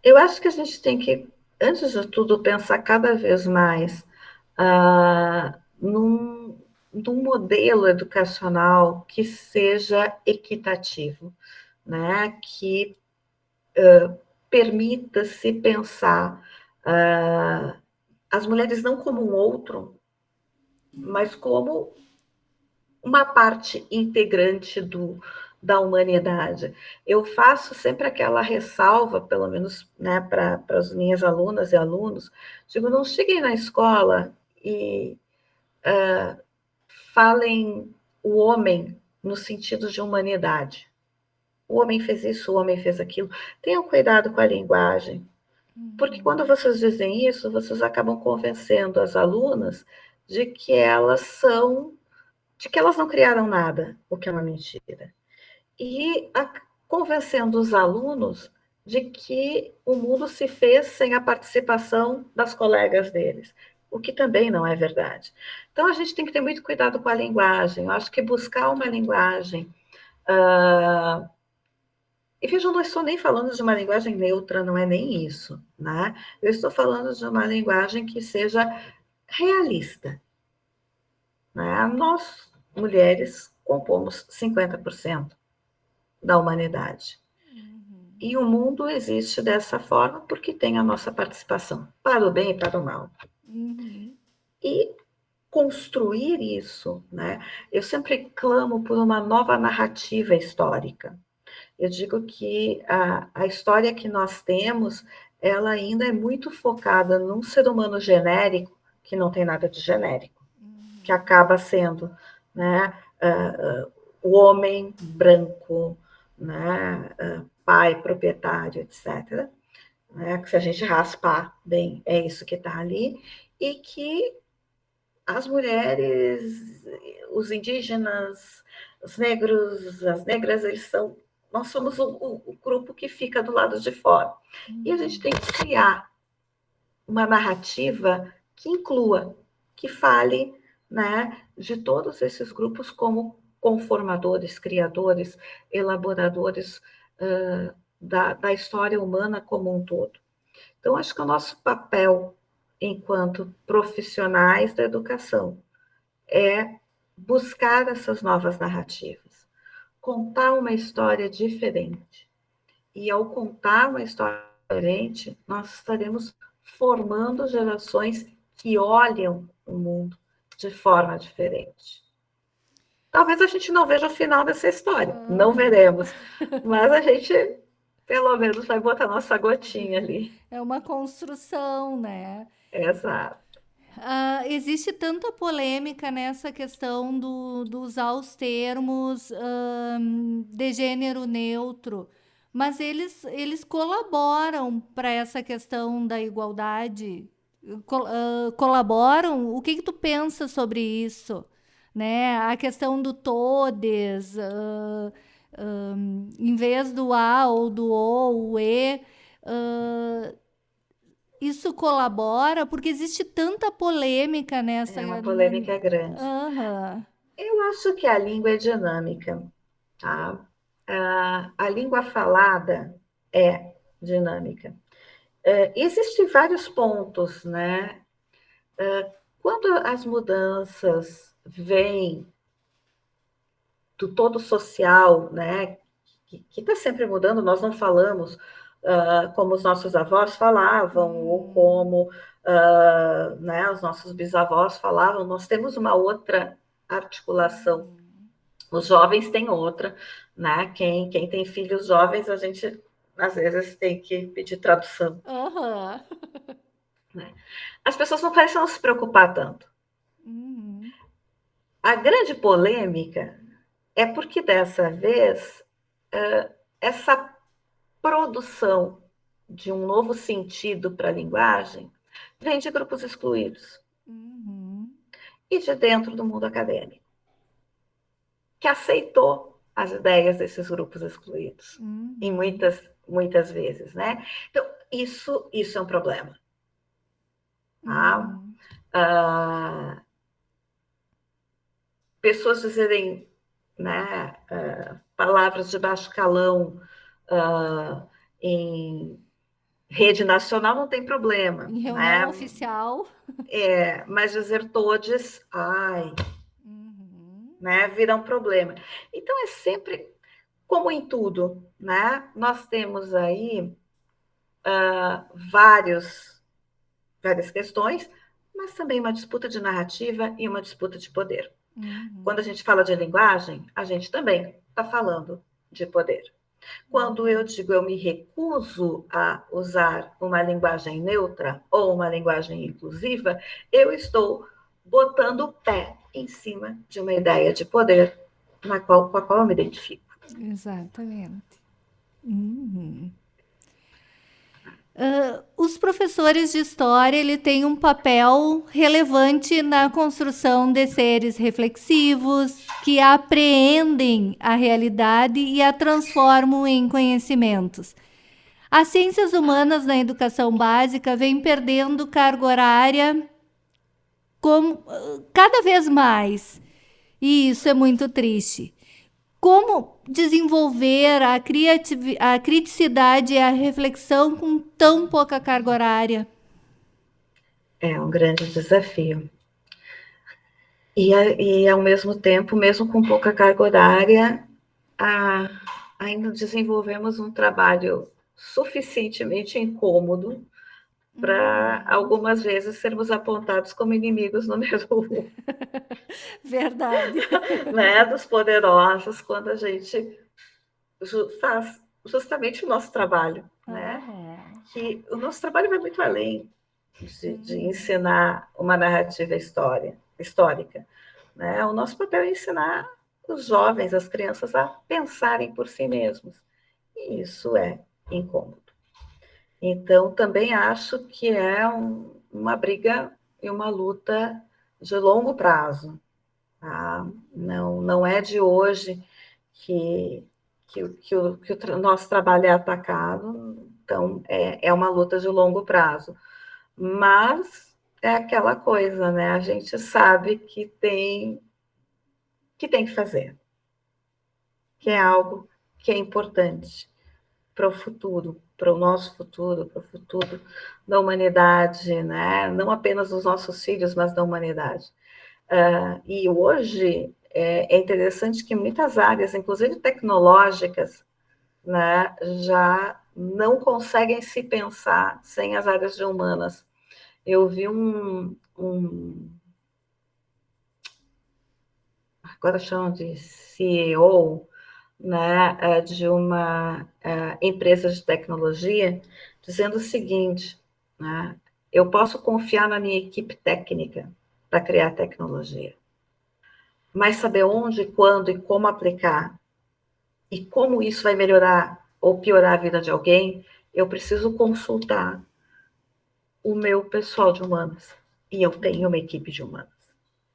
Eu acho que a gente tem que, antes de tudo, pensar cada vez mais uh, num, num modelo educacional que seja equitativo né, que uh, permita-se pensar uh, as mulheres não como um outro, mas como uma parte integrante do, da humanidade. Eu faço sempre aquela ressalva, pelo menos né, para as minhas alunas e alunos, digo, não cheguem na escola e uh, falem o homem no sentido de humanidade o homem fez isso, o homem fez aquilo. Tenham cuidado com a linguagem, porque uhum. quando vocês dizem isso, vocês acabam convencendo as alunas de que elas são, de que elas não criaram nada, o que é uma mentira. E a, convencendo os alunos de que o mundo se fez sem a participação das colegas deles, o que também não é verdade. Então a gente tem que ter muito cuidado com a linguagem. Eu acho que buscar uma linguagem Uh, e vejam, não estou nem falando de uma linguagem neutra, não é nem isso, né? Eu estou falando de uma linguagem que seja realista. Né? Nós, mulheres, compomos 50% da humanidade. Uhum. E o mundo existe dessa forma porque tem a nossa participação, para o bem e para o mal. Uhum. E construir isso, né? Eu sempre clamo por uma nova narrativa histórica. Eu digo que a, a história que nós temos, ela ainda é muito focada num ser humano genérico, que não tem nada de genérico, que acaba sendo, né, uh, uh, o homem branco, né, uh, pai, proprietário, etc. Né, que se a gente raspar bem, é isso que está ali, e que as mulheres, os indígenas, os negros, as negras, eles são. Nós somos o, o grupo que fica do lado de fora. E a gente tem que criar uma narrativa que inclua, que fale né, de todos esses grupos como conformadores, criadores, elaboradores uh, da, da história humana como um todo. Então, acho que o nosso papel enquanto profissionais da educação, é buscar essas novas narrativas, contar uma história diferente. E ao contar uma história diferente, nós estaremos formando gerações que olham o mundo de forma diferente. Talvez a gente não veja o final dessa história, não ah. veremos, mas a gente pelo menos vai botar nossa gotinha ali. É uma construção, né? Exato. Uh, existe tanta polêmica nessa questão do, do usar os termos uh, de gênero neutro, mas eles, eles colaboram para essa questão da igualdade. Col uh, colaboram? O que, que tu pensa sobre isso? Né? A questão do todes, em vez do a ou do o, o e isso colabora? Porque existe tanta polêmica nessa. É uma polêmica grande. Uhum. Eu acho que a língua é dinâmica, tá? a língua falada é dinâmica. É, existem vários pontos, né? É, quando as mudanças vêm do todo social, né? Que está sempre mudando, nós não falamos uh, como os nossos avós falavam, ou hum. como uh, né, os nossos bisavós falavam, nós temos uma outra articulação. Hum. Os jovens têm outra, né? Quem, quem tem filhos jovens, a gente às vezes tem que pedir tradução. Uhum. As pessoas não parecem não se preocupar tanto. A grande polêmica é porque dessa vez uh, essa produção de um novo sentido para a linguagem vem de grupos excluídos uhum. e de dentro do mundo acadêmico, que aceitou as ideias desses grupos excluídos, uhum. em muitas, muitas vezes, né? Então, isso, isso é um problema. Tá? Uhum. Ah, pessoas dizerem né, uh, palavras de baixo calão uh, em rede nacional não tem problema. Em reunião né? oficial. É, mas dizer todos, ai, uhum. né, vira um problema. Então é sempre como em tudo, né? Nós temos aí uh, vários, várias questões, mas também uma disputa de narrativa e uma disputa de poder. Uhum. Quando a gente fala de linguagem, a gente também está falando de poder. Quando eu digo eu me recuso a usar uma linguagem neutra ou uma linguagem inclusiva, eu estou botando o pé em cima de uma ideia de poder na qual, com a qual eu me identifico. Exatamente. Uhum. Uh, os professores de história ele têm um papel relevante na construção de seres reflexivos que apreendem a realidade e a transformam em conhecimentos. As ciências humanas na educação básica vêm perdendo carga horária com, cada vez mais, e isso é muito triste. Como desenvolver a, a criticidade e a reflexão com tão pouca carga horária? É um grande desafio. E, e ao mesmo tempo, mesmo com pouca carga horária, a, ainda desenvolvemos um trabalho suficientemente incômodo para uhum. algumas vezes sermos apontados como inimigos número um. Verdade. né, dos poderosos, quando a gente faz justamente o nosso trabalho, uhum. né? Que o nosso trabalho vai muito além de, de ensinar uma narrativa história, histórica. Né? O nosso papel é ensinar os jovens, as crianças, a pensarem por si mesmos. E isso é incômodo. Então, também acho que é um, uma briga e uma luta de longo prazo. Tá? Não, não é de hoje que, que, que, o, que o nosso trabalho é atacado, então é, é uma luta de longo prazo. Mas é aquela coisa, né? A gente sabe que tem que tem que fazer, que é algo que é importante para o futuro, para o nosso futuro, para o futuro da humanidade, né? não apenas dos nossos filhos, mas da humanidade. Uh, e hoje é, é, interessante que muitas áreas, inclusive tecnológicas, né, já não conseguem se pensar sem as áreas humanas. Eu vi um, um agora chamam de CEO, né, é, de uma é, empresa de tecnologia, dizendo o seguinte: né, eu posso confiar na minha equipe técnica para criar tecnologia, mas saber onde, quando e como aplicar e como isso vai melhorar ou piorar a vida de alguém, eu preciso consultar o meu pessoal de humanas. E eu tenho uma equipe de humanas.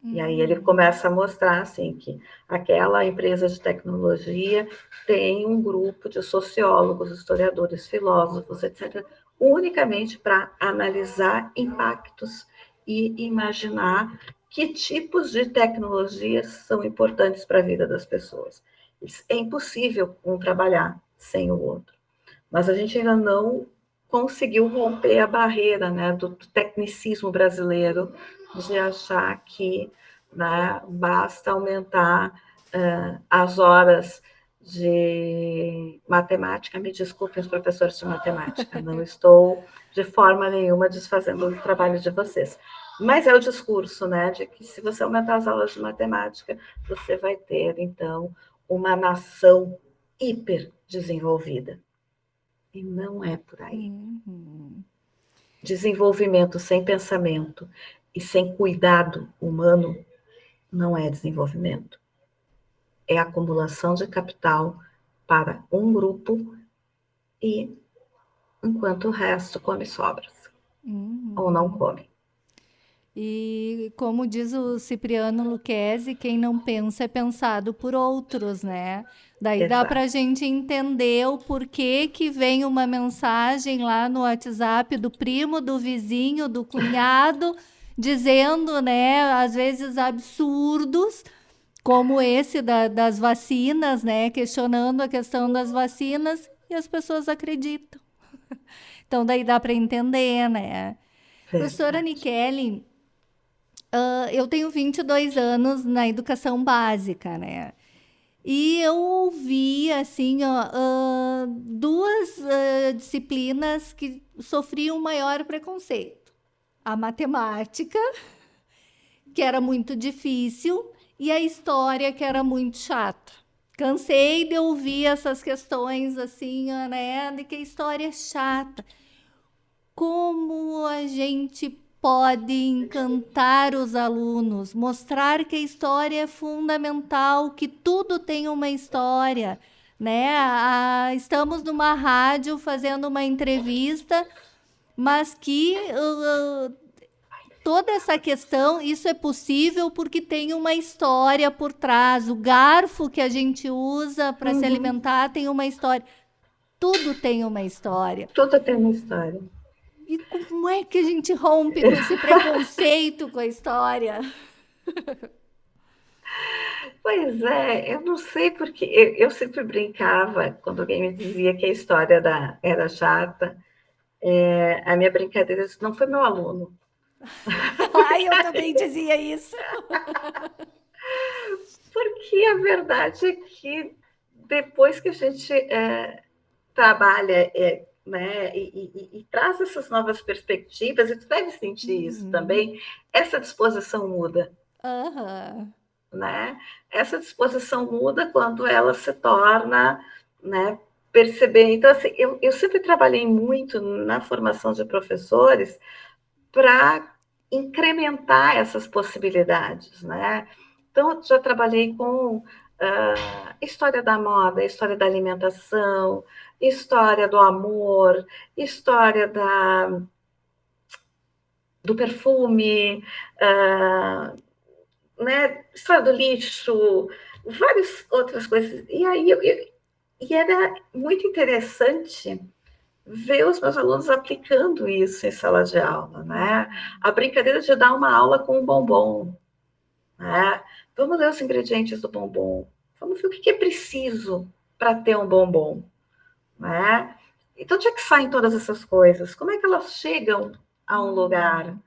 E aí ele começa a mostrar assim que aquela empresa de tecnologia tem um grupo de sociólogos, historiadores, filósofos, etc., unicamente para analisar impactos e imaginar que tipos de tecnologias são importantes para a vida das pessoas. É impossível um trabalhar sem o outro. Mas a gente ainda não conseguiu romper a barreira né, do tecnicismo brasileiro de achar que né, basta aumentar uh, as horas de matemática. Me desculpem os professores de matemática, não estou de forma nenhuma desfazendo o trabalho de vocês. Mas é o discurso, né, de que se você aumentar as aulas de matemática, você vai ter, então, uma nação hiper desenvolvida. E não é por aí. Uhum. Desenvolvimento sem pensamento e sem cuidado humano não é desenvolvimento. É acumulação de capital para um grupo e enquanto o resto come sobras. Uhum. Ou não come. E como diz o Cipriano Luquezzi, quem não pensa é pensado por outros, né? Daí Exato. dá para a gente entender o porquê que vem uma mensagem lá no WhatsApp do primo, do vizinho, do cunhado dizendo, né, às vezes absurdos, como esse da, das vacinas, né, questionando a questão das vacinas e as pessoas acreditam. Então daí dá para entender, né? Professora Nikele, uh, eu tenho 22 anos na educação básica, né? E eu ouvi, assim, ó, uh, duas uh, disciplinas que sofriam maior preconceito a matemática, que era muito difícil, e a história, que era muito chata. Cansei de ouvir essas questões assim, né? De que a história é chata. Como a gente pode encantar os alunos, mostrar que a história é fundamental, que tudo tem uma história, né? Ah, estamos numa rádio fazendo uma entrevista mas que uh, toda essa questão, isso é possível porque tem uma história por trás. O garfo que a gente usa para uhum. se alimentar tem uma história. Tudo tem uma história. Tudo tem uma história. E como é que a gente rompe com esse preconceito com a história? Pois é, eu não sei porque eu, eu, sempre brincava quando alguém me dizia que a história da, era chata. É, a minha brincadeira não foi meu aluno. Ai, eu também dizia isso. Porque a verdade é que depois que a gente é, trabalha é, né, e, e, e, traz essas novas perspectivas, e tu deve sentir uhum. isso também, essa disposição muda. Uhum. Né? Essa disposição muda quando ela se torna né, perceber. Então, assim, eu, eu sempre trabalhei muito na formação de professores para incrementar essas possibilidades, né? Então, já trabalhei com uh, história da moda, história da alimentação, história do amor, história da, do perfume, uh, né, história do lixo, várias outras coisas. E aí eu, eu, e era muito interessante ver os meus alunos aplicando isso em sala de aula, né? A brincadeira de dar uma aula com um bombom, né? Vamos ler os ingredientes do bombom. Vamos ver o que é preciso para ter um bombom. Né? Então, onde é que saem todas essas coisas? Como é que elas chegam a um lugar?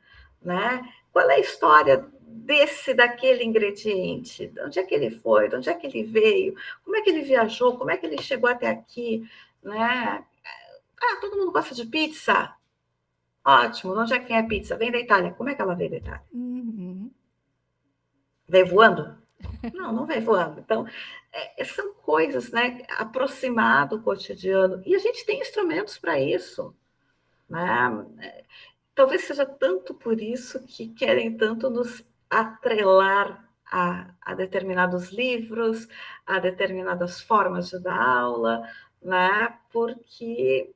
Né? Qual é a história desse, daquele ingrediente? De onde é que ele foi? De onde é que ele veio? Como é que ele viajou? Como é que ele chegou até aqui? Né? Ah, todo mundo gosta de pizza? Ótimo. De onde é que vem a pizza? Vem da Itália. Como é que ela veio da Itália? Uhum. Veio voando? Não, não veio voando. Então, é, são coisas, né? Aproximar do cotidiano. E a gente tem instrumentos para isso. Né? É, talvez seja tanto por isso que querem tanto nos atrelar a, a determinados livros, a determinadas formas de dar aula, né? Porque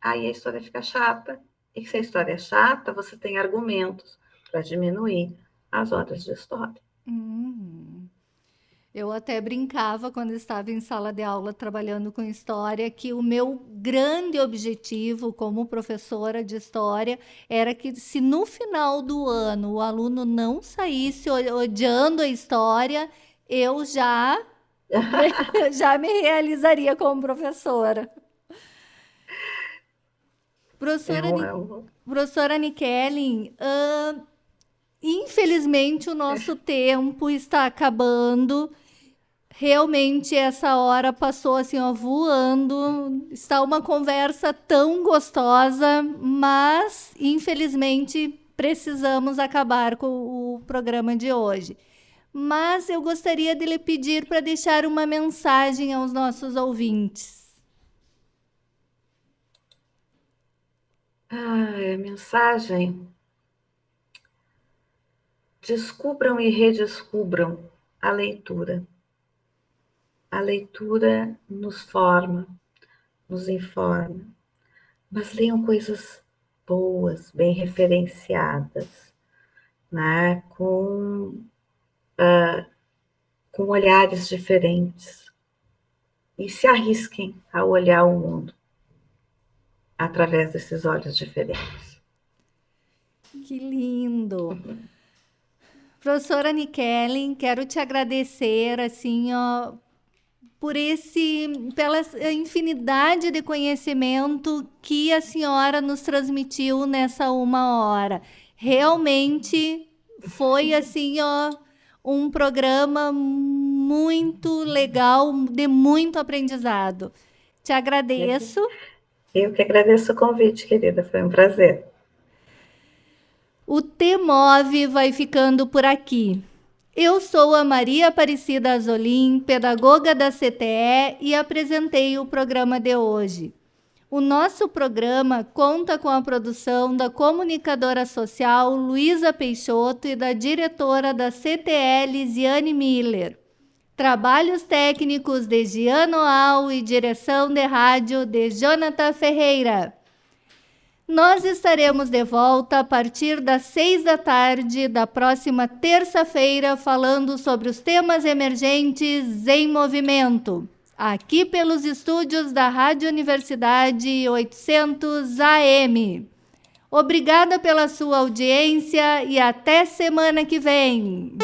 aí a história fica chata. E se a história é chata, você tem argumentos para diminuir as horas de história. Uhum. Eu até brincava quando estava em sala de aula trabalhando com história que o meu grande objetivo como professora de história era que se no final do ano o aluno não saísse odiando a história, eu já já me realizaria como professora. Professora, eu, professora uh, infelizmente o nosso tempo está acabando. Realmente essa hora passou assim, ó, voando. Está uma conversa tão gostosa, mas infelizmente precisamos acabar com o programa de hoje. Mas eu gostaria de lhe pedir para deixar uma mensagem aos nossos ouvintes. Ah, a mensagem. Descubram e redescubram a leitura a leitura nos forma, nos informa, mas leiam coisas boas, bem referenciadas, né? com, uh, com olhares diferentes. E se arrisquem a olhar o mundo através desses olhos diferentes. Que lindo! Professora Nikellen, quero te agradecer assim, ó, por esse pela infinidade de conhecimento que a senhora nos transmitiu nessa uma hora. Realmente foi assim, ó, um programa muito legal, de muito aprendizado. Te agradeço. Eu que agradeço o convite, querida, foi um prazer. O T-Move vai ficando por aqui. Eu sou a Maria Aparecida Azolim, pedagoga da CTE e apresentei o programa de hoje. O nosso programa conta com a produção da comunicadora social Luísa Peixoto e da diretora da CTE Lisiane Miller. Trabalhos técnicos de Giano Al e direção de rádio de Jonathan Ferreira. Nós estaremos de volta a partir das seis da tarde da próxima terça-feira, falando sobre os temas emergentes em movimento, aqui pelos estúdios da Rádio Universidade 800 AM. Obrigada pela sua audiência e até semana que vem.